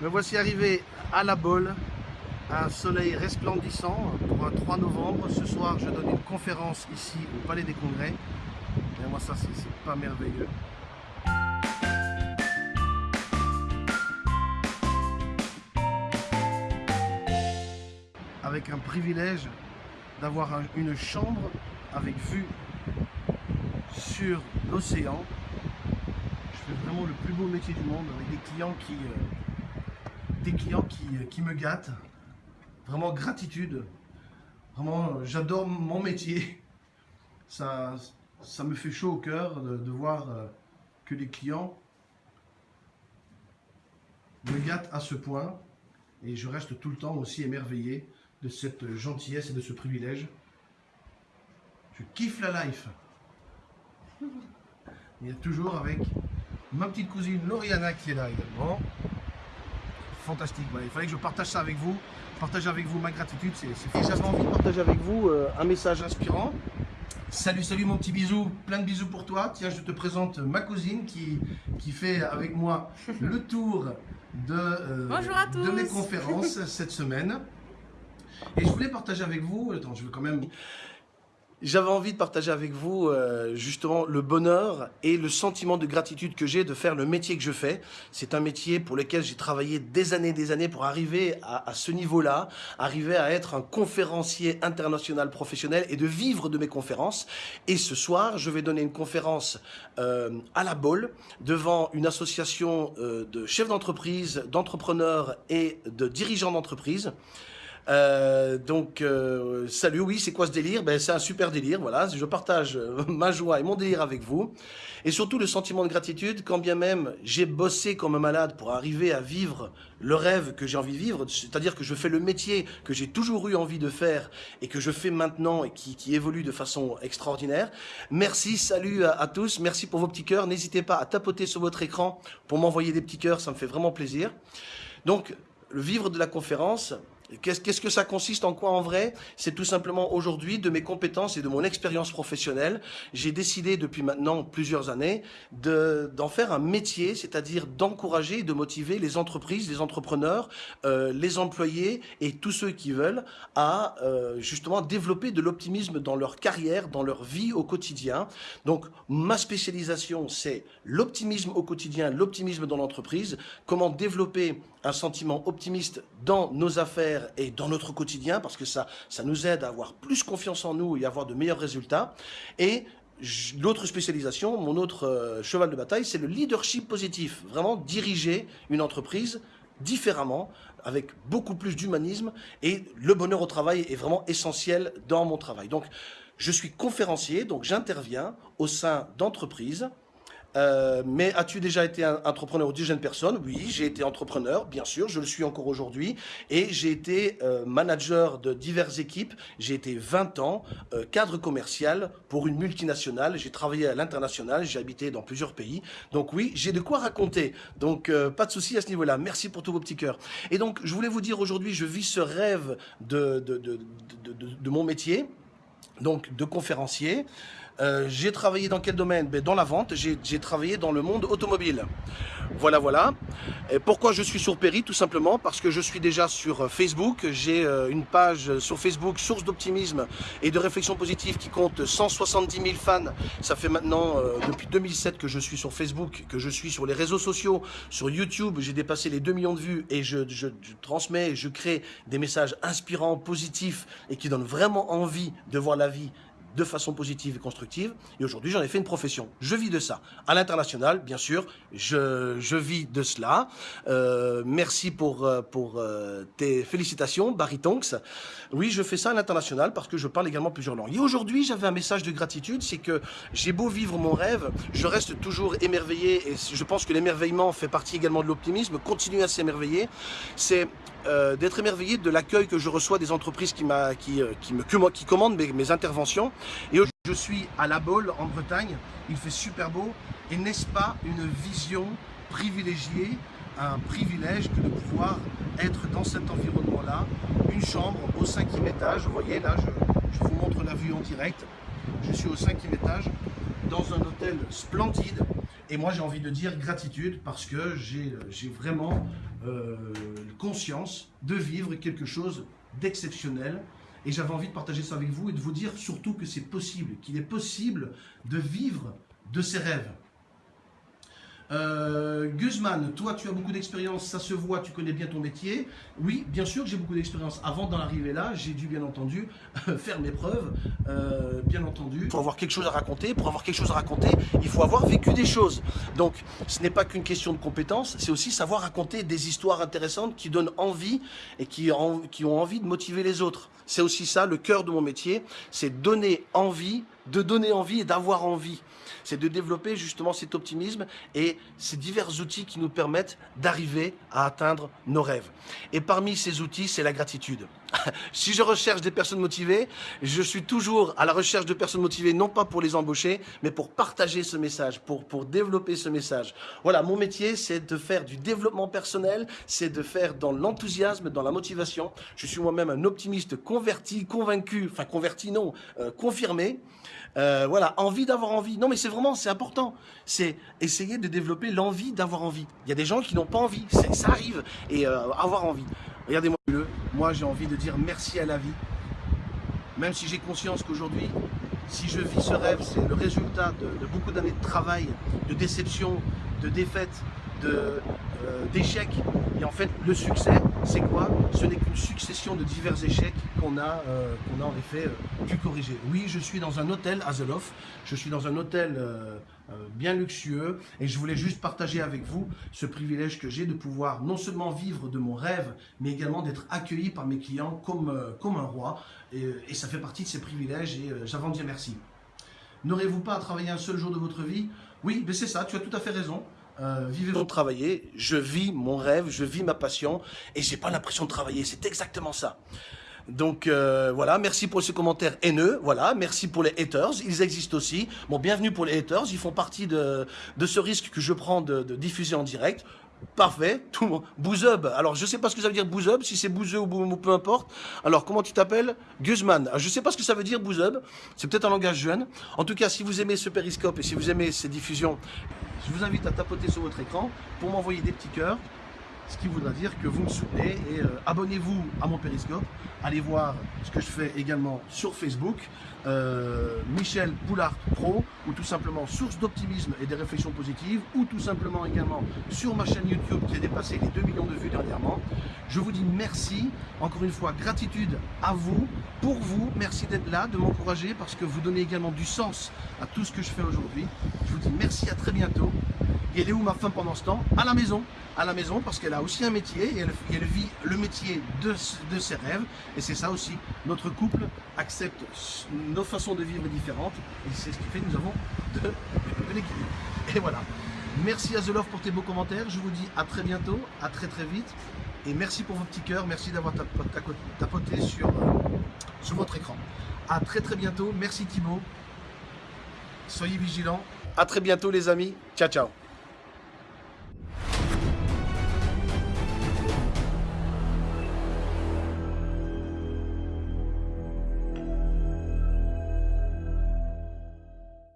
Me voici arrivé à la Bolle, un soleil resplendissant pour un 3 novembre. Ce soir, je donne une conférence ici au Palais des Congrès. Et moi, ça, c'est pas merveilleux. Avec un privilège d'avoir une chambre avec vue sur l'océan. Je fais vraiment le plus beau métier du monde avec des clients qui, euh, des clients qui, euh, qui, me gâtent. Vraiment gratitude. Vraiment, j'adore mon métier. Ça, ça me fait chaud au cœur de, voir euh, que les clients me gâtent à ce point. Et je reste tout le temps aussi émerveillé de cette gentillesse et de ce privilège. Je kiffe la life. Il y a toujours avec ma petite cousine Lauriana qui est là également. Fantastique. il fallait que je partage ça avec vous. Partage avec vous ma gratitude. C'est J'avais envie de partager avec vous euh, un message inspirant. Salut, salut mon petit bisou, plein de bisous pour toi. Tiens, je te présente ma cousine qui, qui fait avec moi le tour de, euh, de mes conférences cette semaine. Et je voulais partager avec vous, attends, je veux quand même j'avais envie de partager avec vous euh, justement le bonheur et le sentiment de gratitude que j'ai de faire le métier que je fais. C'est un métier pour lequel j'ai travaillé des années des années pour arriver à, ce niveau-là, arriver à être un conférencier international professionnel et de vivre de mes conférences. Et ce soir, je vais donner une conférence euh, à la Bolle devant une association euh, de chefs d'entreprise, d'entrepreneurs et de dirigeants d'entreprise. Euh, donc, euh, salut, oui, c'est quoi ce délire? Ben, C'est un super délire, voilà. Je partage euh, ma joie et mon délire avec vous. Et surtout le sentiment de gratitude, quand bien même j'ai bossé comme un malade pour arriver à vivre le rêve que j'ai envie de vivre, c'est-à-dire que je fais le métier que j'ai toujours eu envie de faire et que je fais maintenant et qui, évolue de façon extraordinaire. Merci, salut à, à tous, merci pour vos petits cœurs. N'hésitez pas à tapoter sur votre écran pour m'envoyer des petits cœurs, ça me fait vraiment plaisir. Donc, le vivre de la conférence, Qu'est-ce que ça consiste en quoi en vrai? C'est tout simplement aujourd'hui de mes compétences et de mon expérience professionnelle, j'ai décidé depuis maintenant plusieurs années d'en faire un métier, c'est-à-dire d'encourager et de motiver les entreprises, les entrepreneurs, euh, les employés et tous ceux qui veulent à euh, justement développer de l'optimisme dans leur carrière, dans leur vie au quotidien. Donc ma spécialisation c'est l'optimisme au quotidien, l'optimisme dans l'entreprise, comment développer un sentiment optimiste dans nos affaires et dans notre quotidien, parce que ça, ça nous aide à avoir plus confiance en nous et à avoir de meilleurs résultats. Et l'autre spécialisation, mon autre euh, cheval de bataille, c'est le leadership positif. Vraiment diriger une entreprise différemment, avec beaucoup plus d'humanisme, et le bonheur au travail est vraiment essentiel dans mon travail. Donc, je suis conférencier, donc j'interviens au sein d'entreprises, euh, mais as-tu déjà été entrepreneur ou dirigeant personne Oui, j'ai été entrepreneur, bien sûr, je le suis encore aujourd'hui. Et j'ai été euh, manager de diverses équipes. J'ai été 20 ans euh, cadre commercial pour une multinationale. J'ai travaillé à l'international, j'ai habité dans plusieurs pays. Donc oui, j'ai de quoi raconter. Donc pas de souci à ce niveau-là. Merci pour tous vos petits cœurs. Et donc, je voulais vous dire aujourd'hui, je vis ce rêve de, de, de, de mon métier, donc de conférencier. Euh, j'ai travaillé dans quel domaine? Ben, Dans la vente, j'ai travaillé dans le monde automobile. Voilà, voilà. Et pourquoi je suis sur Perry? Tout simplement parce que je suis déjà sur euh, Facebook. J'ai euh, une page sur Facebook, source d'optimisme et de réflexion positive qui compte 170 000 fans. Ça fait maintenant depuis 2007 que je suis sur Facebook, que je suis sur les réseaux sociaux, sur YouTube. J'ai dépassé les 2 millions de vues et je, je, je transmets, je crée des messages inspirants, positifs et qui donnent vraiment envie de voir la vie de façon positive et constructive. Et aujourd'hui, j'en ai fait une profession. Je vis de ça. À l'international, bien sûr, je, je, vis de cela. Euh, merci pour, euh, pour euh, tes félicitations, Barry Tonks. Oui, je fais ça à l'international parce que je parle également plusieurs langues. Et aujourd'hui, j'avais un message de gratitude, c'est que j'ai beau vivre mon rêve, je reste toujours émerveillé et je pense que l'émerveillement fait partie également de l'optimisme. Continuer à s'émerveiller, c'est euh, d'être émerveillé de l'accueil que je reçois des entreprises qui, qui, euh, qui, me, qui commandent mes, mes interventions. Et je suis à La Baule, en Bretagne. Il fait super beau. Et n'est-ce pas une vision privilégiée, un privilège que de pouvoir être dans cet environnement-là. Une chambre au cinquième étage? Vous voyez, là, je, je vous montre la vue en direct. Je suis au cinquième étage dans un hôtel splendide Et moi, j'ai envie de dire gratitude parce que j'ai vraiment euh, conscience de vivre quelque chose d'exceptionnel. Et j'avais envie de partager ça avec vous et de vous dire surtout que c'est possible, qu'il est possible de vivre de ses rêves. Euh, Guzman, toi tu as beaucoup d'expérience, ça se voit, tu connais bien ton métier. Oui, bien sûr que j'ai beaucoup d'expérience. Avant d'en arriver là, j'ai dû bien entendu faire mes preuves, euh, bien entendu. Pour avoir quelque chose à raconter, pour avoir quelque chose à raconter, il faut avoir vécu des choses. Donc ce n'est pas qu'une question de compétence, c'est aussi savoir raconter des histoires intéressantes qui donnent envie et qui ont envie de motiver les autres. C'est aussi ça, le cœur de mon métier, c'est donner envie, de donner envie et d'avoir envie c'est de développer justement cet optimisme et ces divers outils qui nous permettent d'arriver à atteindre nos rêves. Et parmi ces outils, c'est la gratitude. si je recherche des personnes motivées, je suis toujours à la recherche de personnes motivées, non pas pour les embaucher, mais pour partager ce message, pour, pour développer ce message. Voilà, mon métier, c'est de faire du développement personnel, c'est de faire dans l'enthousiasme, dans la motivation. Je suis moi-même un optimiste converti, convaincu, enfin converti non, euh, confirmé. Euh, voilà, envie d'avoir envie. Non, mais c'est vraiment, c'est important. C'est essayer de développer l'envie d'avoir envie. Il y a des gens qui n'ont pas envie, ça arrive, et euh, avoir envie. Regardez-moi le, moi j'ai envie de dire merci à la vie. Même si j'ai conscience qu'aujourd'hui, si je vis ce rêve, c'est le résultat de, beaucoup d'années de travail, de déception, de défaite, euh, d'échecs. Et en fait, le succès, c'est quoi? Ce n'est qu'une succession de divers échecs qu'on a, euh, a en effet euh, pu corriger. Oui, je suis dans un hôtel à Zeloff, je suis dans un hôtel euh, bien luxueux et je voulais juste partager avec vous ce privilège que j'ai de pouvoir non seulement vivre de mon rêve, mais également d'être accueilli par mes clients comme, comme un roi. Et, ça fait partie de ces privilèges et de dire merci. N'aurez-vous pas à travailler un seul jour de votre vie? Oui, mais c'est ça, tu as tout à fait raison. Euh, vivez votre je vis mon rêve, je vis ma passion et j'ai pas l'impression de travailler, c'est exactement ça. Donc euh, voilà, merci pour ces commentaires haineux, voilà, merci pour les haters, ils existent aussi. Bon, bienvenue pour les haters, ils font partie de, de ce risque que je prends de, de diffuser en direct. Parfait, tout le monde. Alors, je sais pas ce que ça veut dire Bouzub, si c'est Bouzeux ou, peu importe. Alors, comment tu t'appelles? Guzman. Je sais pas ce que ça veut dire Bouzub. C'est peut-être un langage jeune. En tout cas, si vous aimez ce périscope et si vous aimez ces diffusions, je vous invite à tapoter sur votre écran pour m'envoyer des petits cœurs ce qui voudra dire que vous me soutenez et euh, abonnez-vous à mon périscope. Allez voir ce que je fais également sur Facebook, euh, Michel Poulard Pro, ou tout simplement Source d'optimisme et des réflexions positives, ou tout simplement également sur ma chaîne YouTube qui a dépassé les 2 millions de vues dernièrement. Je vous dis merci, encore une fois, gratitude à vous, pour vous, merci d'être là, de m'encourager parce que vous donnez également du sens à tout ce que je fais aujourd'hui. Je vous dis merci, à très bientôt. Et elle est où ma femme pendant ce temps? À la maison. À la maison parce qu'elle a aussi un métier et elle, vit le métier de, ses rêves. Et c'est ça aussi. Notre couple accepte nos façons de vivre différentes. Et c'est ce qui fait que nous avons de, l'équilibre. Et voilà. Merci à The pour tes beaux commentaires. Je vous dis à très bientôt, à très très vite. Et merci pour vos petits cœurs. Merci d'avoir tapoté sur, sur votre écran. À très très bientôt. Merci Thibaut. Soyez vigilants. À très bientôt les amis. Ciao ciao.